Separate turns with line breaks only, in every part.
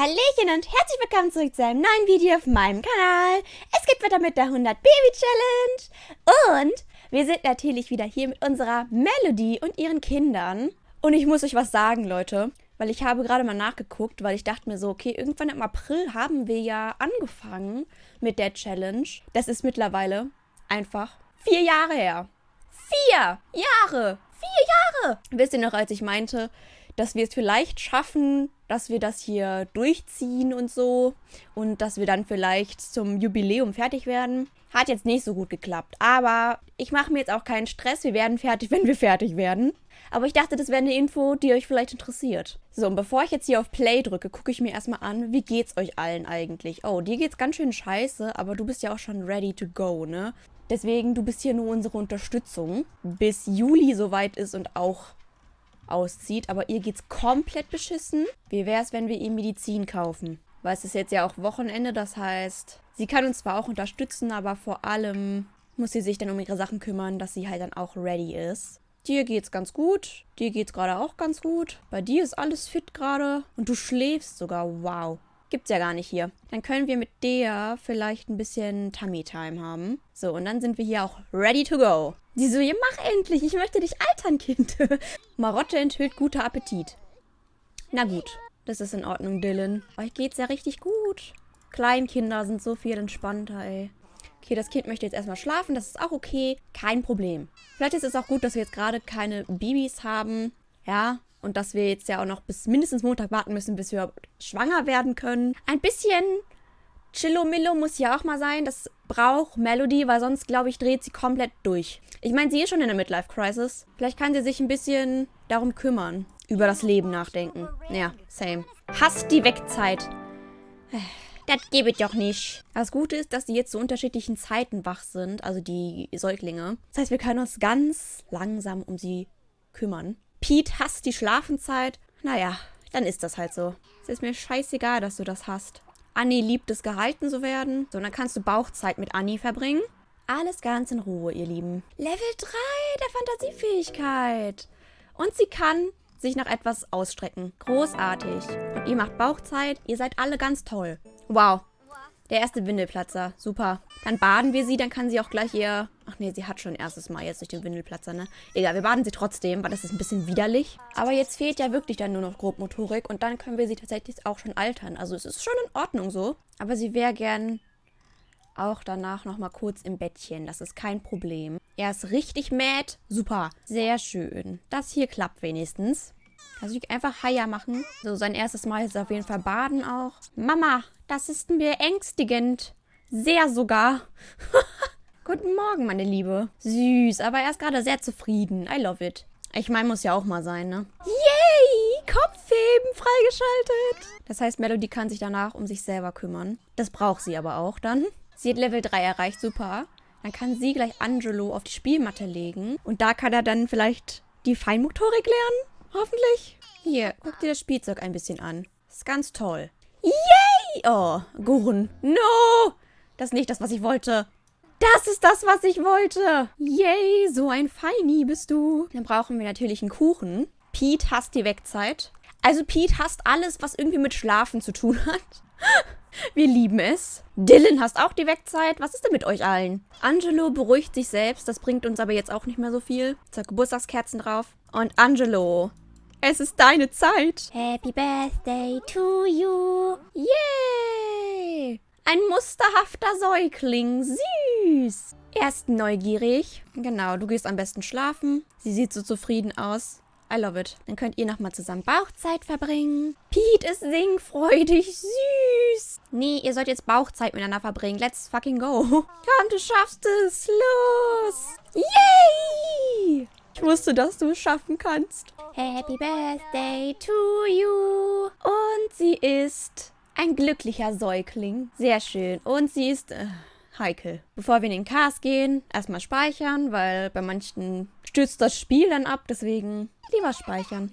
Hallöchen und herzlich willkommen zurück zu einem neuen Video auf meinem Kanal. Es geht weiter mit der 100 Baby Challenge. Und wir sind natürlich wieder hier mit unserer Melody und ihren Kindern. Und ich muss euch was sagen, Leute. Weil ich habe gerade mal nachgeguckt, weil ich dachte mir so, okay, irgendwann im April haben wir ja angefangen mit der Challenge. Das ist mittlerweile einfach vier Jahre her. Vier Jahre! Vier Jahre! Wisst ihr noch, als ich meinte, dass wir es vielleicht schaffen, dass wir das hier durchziehen und so und dass wir dann vielleicht zum Jubiläum fertig werden. Hat jetzt nicht so gut geklappt, aber ich mache mir jetzt auch keinen Stress. Wir werden fertig, wenn wir fertig werden. Aber ich dachte, das wäre eine Info, die euch vielleicht interessiert. So, und bevor ich jetzt hier auf Play drücke, gucke ich mir erstmal an, wie geht's euch allen eigentlich? Oh, dir geht's ganz schön scheiße, aber du bist ja auch schon ready to go, ne? Deswegen, du bist hier nur unsere Unterstützung, bis Juli soweit ist und auch auszieht. Aber ihr geht's komplett beschissen. Wie wäre es, wenn wir ihr Medizin kaufen? Weil es ist jetzt ja auch Wochenende, das heißt, sie kann uns zwar auch unterstützen, aber vor allem muss sie sich dann um ihre Sachen kümmern, dass sie halt dann auch ready ist. Dir geht's ganz gut. Dir geht's gerade auch ganz gut. Bei dir ist alles fit gerade. Und du schläfst sogar. Wow. Gibt's ja gar nicht hier. Dann können wir mit der vielleicht ein bisschen Tummy-Time haben. So, und dann sind wir hier auch ready to go. Die so, ja, mach endlich. Ich möchte dich altern, Kind. Marotte enthüllt guter Appetit. Na gut. Das ist in Ordnung, Dylan. Euch geht's ja richtig gut. Kleinkinder sind so viel entspannter, ey. Okay, das Kind möchte jetzt erstmal schlafen. Das ist auch okay. Kein Problem. Vielleicht ist es auch gut, dass wir jetzt gerade keine Babys haben. Ja, und dass wir jetzt ja auch noch bis mindestens Montag warten müssen, bis wir schwanger werden können. Ein bisschen Chillomillo muss ja auch mal sein. Das braucht Melody, weil sonst, glaube ich, dreht sie komplett durch. Ich meine, sie ist schon in der Midlife-Crisis. Vielleicht kann sie sich ein bisschen darum kümmern. Über das Leben nachdenken. Ja, same. Hasst die Wegzeit. Das gebe ich doch nicht. Das Gute ist, dass die jetzt zu unterschiedlichen Zeiten wach sind, also die Säuglinge. Das heißt, wir können uns ganz langsam um sie kümmern. Pete hasst die Schlafenzeit. Naja, dann ist das halt so. Es ist mir scheißegal, dass du das hast. Annie liebt es, gehalten zu werden. So, dann kannst du Bauchzeit mit Annie verbringen. Alles ganz in Ruhe, ihr Lieben. Level 3 der Fantasiefähigkeit. Und sie kann sich nach etwas ausstrecken. Großartig. Und ihr macht Bauchzeit. Ihr seid alle ganz toll. Wow. Der erste Windelplatzer. Super. Dann baden wir sie, dann kann sie auch gleich ihr... Ach nee, sie hat schon erstes Mal jetzt durch den Windelplatzer, ne? Egal, wir baden sie trotzdem, weil das ist ein bisschen widerlich. Aber jetzt fehlt ja wirklich dann nur noch Grobmotorik und dann können wir sie tatsächlich auch schon altern. Also es ist schon in Ordnung so. Aber sie wäre gern auch danach nochmal kurz im Bettchen. Das ist kein Problem. Er ist richtig mad. Super. Sehr schön. Das hier klappt wenigstens. Also einfach Haier machen. So, sein erstes Mal ist auf jeden Fall baden auch. Mama, das ist beängstigend. Sehr sogar. Guten Morgen, meine Liebe. Süß, aber er ist gerade sehr zufrieden. I love it. Ich meine, muss ja auch mal sein, ne? Yay! Kopfheben freigeschaltet. Das heißt, Melody kann sich danach um sich selber kümmern. Das braucht sie aber auch dann. Sie hat Level 3 erreicht, super. Dann kann sie gleich Angelo auf die Spielmatte legen. Und da kann er dann vielleicht die Feinmotorik lernen. Hoffentlich. Hier, guck dir das Spielzeug ein bisschen an. ist ganz toll. Yay! Oh, Gurren. No! Das ist nicht das, was ich wollte. Das ist das, was ich wollte. Yay, so ein Feini bist du. Dann brauchen wir natürlich einen Kuchen. Pete hasst die Wegzeit. Also Pete hasst alles, was irgendwie mit Schlafen zu tun hat. Wir lieben es. Dylan hasst auch die Wegzeit. Was ist denn mit euch allen? Angelo beruhigt sich selbst. Das bringt uns aber jetzt auch nicht mehr so viel. Zwei Geburtstagskerzen drauf. Und Angelo, es ist deine Zeit. Happy Birthday to you. Yay! Ein musterhafter Säugling. Süß. Er ist neugierig. Genau, du gehst am besten schlafen. Sie sieht so zufrieden aus. I love it. Dann könnt ihr nochmal zusammen Bauchzeit verbringen. Pete ist singfreudig. Süß. Nee, ihr sollt jetzt Bauchzeit miteinander verbringen. Let's fucking go. Komm, du schaffst es. Los. Yay! Ich wusste, dass du es schaffen kannst. Happy Birthday to you. Und sie ist ein glücklicher Säugling. Sehr schön. Und sie ist... Äh, heikel. Bevor wir in den Cast gehen, erstmal speichern, weil bei manchen stürzt das Spiel dann ab, deswegen lieber speichern.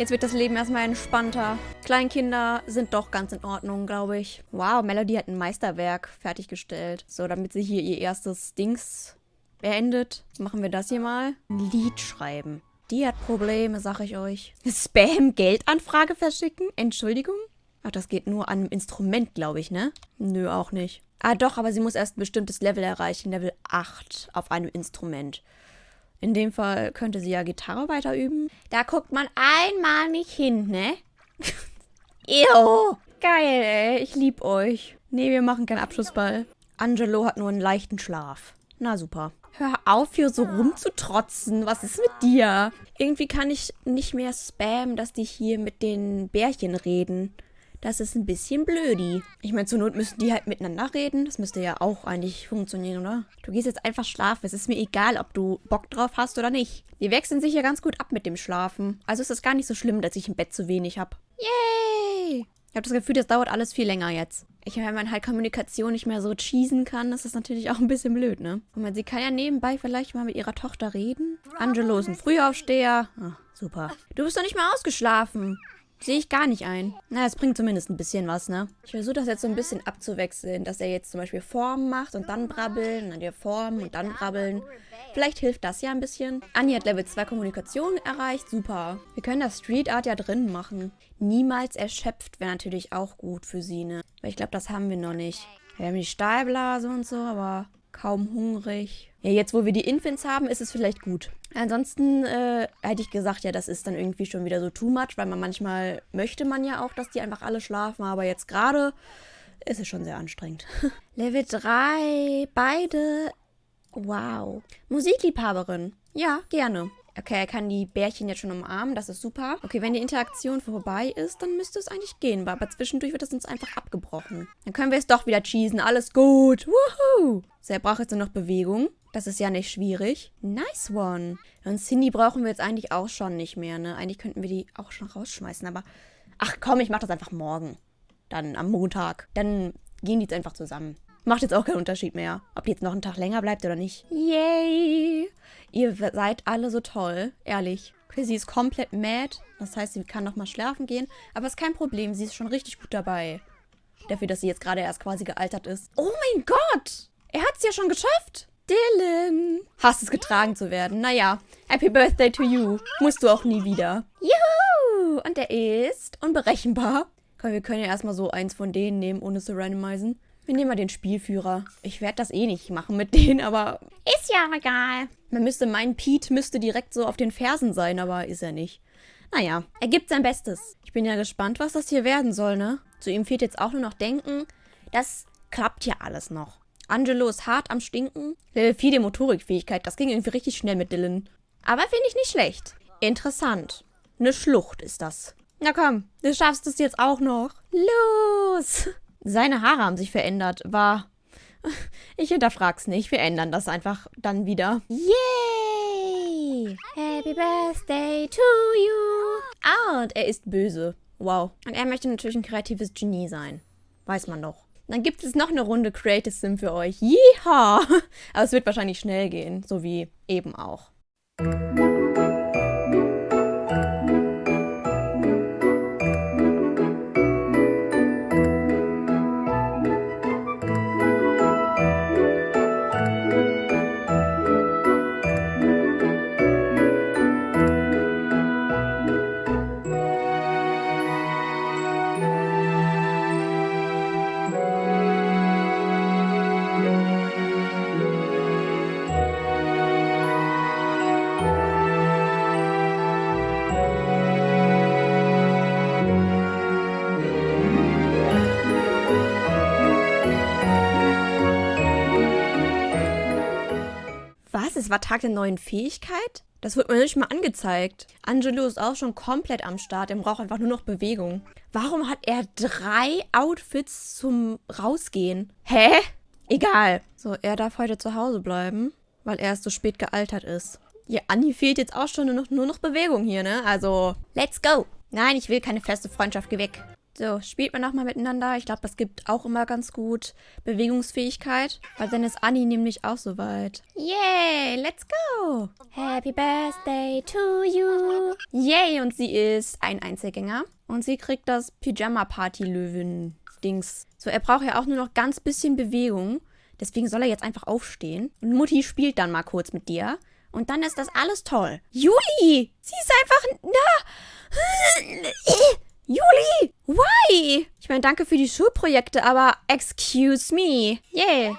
Jetzt wird das Leben erstmal entspannter. Kleinkinder sind doch ganz in Ordnung, glaube ich. Wow, Melody hat ein Meisterwerk fertiggestellt. So, damit sie hier ihr erstes Dings beendet, machen wir das hier mal. Ein Lied schreiben. Die hat Probleme, sag ich euch. Spam, Geldanfrage verschicken? Entschuldigung? Ach, das geht nur an einem Instrument, glaube ich, ne? Nö, auch nicht. Ah, doch, aber sie muss erst ein bestimmtes Level erreichen. Level 8 auf einem Instrument. In dem Fall könnte sie ja Gitarre weiter üben. Da guckt man einmal nicht hin, ne? Ew. Geil, ey. Ich lieb euch. Nee, wir machen keinen Abschlussball. Angelo hat nur einen leichten Schlaf. Na super. Hör auf, hier so rumzutrotzen. Was ist mit dir? Irgendwie kann ich nicht mehr spammen, dass die hier mit den Bärchen reden. Das ist ein bisschen blödi. Ich meine, zur Not müssen die halt miteinander reden. Das müsste ja auch eigentlich funktionieren, oder? Du gehst jetzt einfach schlafen. Es ist mir egal, ob du Bock drauf hast oder nicht. Die wechseln sich ja ganz gut ab mit dem Schlafen. Also ist es gar nicht so schlimm, dass ich im Bett zu wenig habe. Yay! Ich habe das Gefühl, das dauert alles viel länger jetzt. Ich, wenn man halt Kommunikation nicht mehr so cheesen kann, das ist natürlich auch ein bisschen blöd, ne? Und man, sie kann ja nebenbei vielleicht mal mit ihrer Tochter reden. Angelo ist ein Frühaufsteher. Ach, super. Du bist doch nicht mal ausgeschlafen. Sehe ich gar nicht ein. Na, es bringt zumindest ein bisschen was, ne? Ich versuche das jetzt so ein bisschen abzuwechseln, dass er jetzt zum Beispiel Formen macht und dann brabbeln, dann wieder Formen und dann brabbeln. Vielleicht hilft das ja ein bisschen. Anni hat Level 2 Kommunikation erreicht. Super. Wir können das Street Art ja drin machen. Niemals erschöpft wäre natürlich auch gut für sie, ne? Weil ich glaube, das haben wir noch nicht. Wir haben die Stahlblase und so, aber kaum hungrig. Ja, jetzt, wo wir die Infants haben, ist es vielleicht gut. Ansonsten äh, hätte ich gesagt, ja, das ist dann irgendwie schon wieder so too much, weil man manchmal möchte man ja auch, dass die einfach alle schlafen, aber jetzt gerade ist es schon sehr anstrengend. Level 3, beide. Wow. Musikliebhaberin. Ja, gerne. Okay, er kann die Bärchen jetzt schon umarmen, das ist super. Okay, wenn die Interaktion vorbei ist, dann müsste es eigentlich gehen, aber zwischendurch wird es uns einfach abgebrochen. Dann können wir es doch wieder cheesen, alles gut. Woohoo! So, er braucht jetzt nur noch Bewegung. Das ist ja nicht schwierig. Nice one. Und Cindy brauchen wir jetzt eigentlich auch schon nicht mehr, ne? Eigentlich könnten wir die auch schon rausschmeißen, aber... Ach komm, ich mach das einfach morgen. Dann am Montag. Dann gehen die jetzt einfach zusammen. Macht jetzt auch keinen Unterschied mehr, ob die jetzt noch einen Tag länger bleibt oder nicht. Yay! Ihr seid alle so toll, ehrlich. Okay, sie ist komplett mad. Das heißt, sie kann nochmal schlafen gehen. Aber ist kein Problem, sie ist schon richtig gut dabei. Dafür, dass sie jetzt gerade erst quasi gealtert ist. Oh mein Gott! Er hat es ja schon geschafft! Dylan! Hast es getragen zu werden. Naja, Happy Birthday to you. Musst du auch nie wieder. Juhu! Und er ist unberechenbar. Komm, wir können ja erstmal so eins von denen nehmen, ohne zu randomisen. Wir nehmen mal den Spielführer. Ich werde das eh nicht machen mit denen, aber ist ja egal. Man müsste meinen, Pete müsste direkt so auf den Fersen sein, aber ist er nicht. Naja, er gibt sein Bestes. Ich bin ja gespannt, was das hier werden soll, ne? Zu ihm fehlt jetzt auch nur noch Denken. Das klappt ja alles noch. Angelo ist hart am Stinken. Level 4 die Motorikfähigkeit. Das ging irgendwie richtig schnell mit Dylan. Aber finde ich nicht schlecht. Interessant. Eine Schlucht ist das. Na komm, du schaffst es jetzt auch noch. Los! Seine Haare haben sich verändert. War... Ich hinterfrag's nicht. Wir ändern das einfach dann wieder. Yay! Happy Birthday to you! Ah, und er ist böse. Wow. Und er möchte natürlich ein kreatives Genie sein. Weiß man doch. Dann gibt es noch eine Runde Creative Sim für euch. Yeehaw! Aber es wird wahrscheinlich schnell gehen. So wie eben auch. Es war Tag der neuen Fähigkeit? Das wird mir nicht mal angezeigt. Angelo ist auch schon komplett am Start. Er braucht einfach nur noch Bewegung. Warum hat er drei Outfits zum Rausgehen? Hä? Egal. So, er darf heute zu Hause bleiben, weil er erst so spät gealtert ist. Ja, Anni fehlt jetzt auch schon nur noch, nur noch Bewegung hier, ne? Also, let's go. Nein, ich will keine feste Freundschaft. Geh weg. So, spielt man nochmal miteinander. Ich glaube, das gibt auch immer ganz gut Bewegungsfähigkeit. Weil dann ist Anni nämlich auch soweit. Yay, let's go. Happy Birthday to you. Yay, und sie ist ein Einzelgänger. Und sie kriegt das Pyjama-Party-Löwen-Dings. So, er braucht ja auch nur noch ganz bisschen Bewegung. Deswegen soll er jetzt einfach aufstehen. Und Mutti spielt dann mal kurz mit dir. Und dann ist das alles toll. Juli! Sie ist einfach... Na... Juli! Why? Ich meine, danke für die Schulprojekte, aber excuse me. Yeah.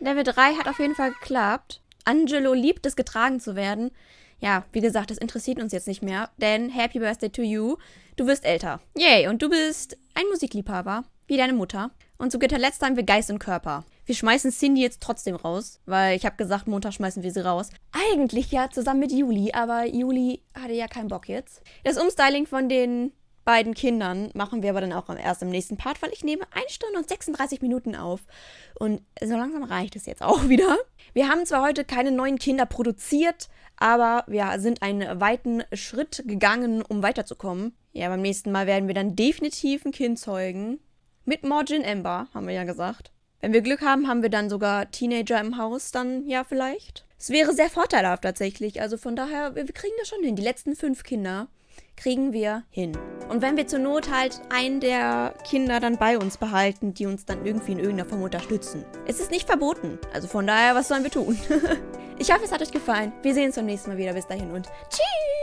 Level 3 hat auf jeden Fall geklappt. Angelo liebt es, getragen zu werden. Ja, wie gesagt, das interessiert uns jetzt nicht mehr, denn Happy Birthday to you. Du wirst älter. Yay, und du bist ein Musikliebhaber, wie deine Mutter. Und zu guter Letzt haben wir Geist und Körper. Wir schmeißen Cindy jetzt trotzdem raus, weil ich habe gesagt, Montag schmeißen wir sie raus. Eigentlich ja zusammen mit Juli, aber Juli hatte ja keinen Bock jetzt. Das Umstyling von den beiden Kindern machen wir aber dann auch erst im nächsten Part, weil ich nehme 1 Stunde und 36 Minuten auf. Und so langsam reicht es jetzt auch wieder. Wir haben zwar heute keine neuen Kinder produziert, aber wir sind einen weiten Schritt gegangen, um weiterzukommen. Ja, beim nächsten Mal werden wir dann definitiv ein Kind zeugen. Mit Morgin Ember, haben wir ja gesagt. Wenn wir Glück haben, haben wir dann sogar Teenager im Haus, dann ja vielleicht. Es wäre sehr vorteilhaft tatsächlich. Also von daher, wir kriegen das schon hin. Die letzten fünf Kinder kriegen wir hin. Und wenn wir zur Not halt einen der Kinder dann bei uns behalten, die uns dann irgendwie in irgendeiner Form unterstützen. Es ist nicht verboten. Also von daher, was sollen wir tun? ich hoffe, es hat euch gefallen. Wir sehen uns beim nächsten Mal wieder. Bis dahin und tschüss!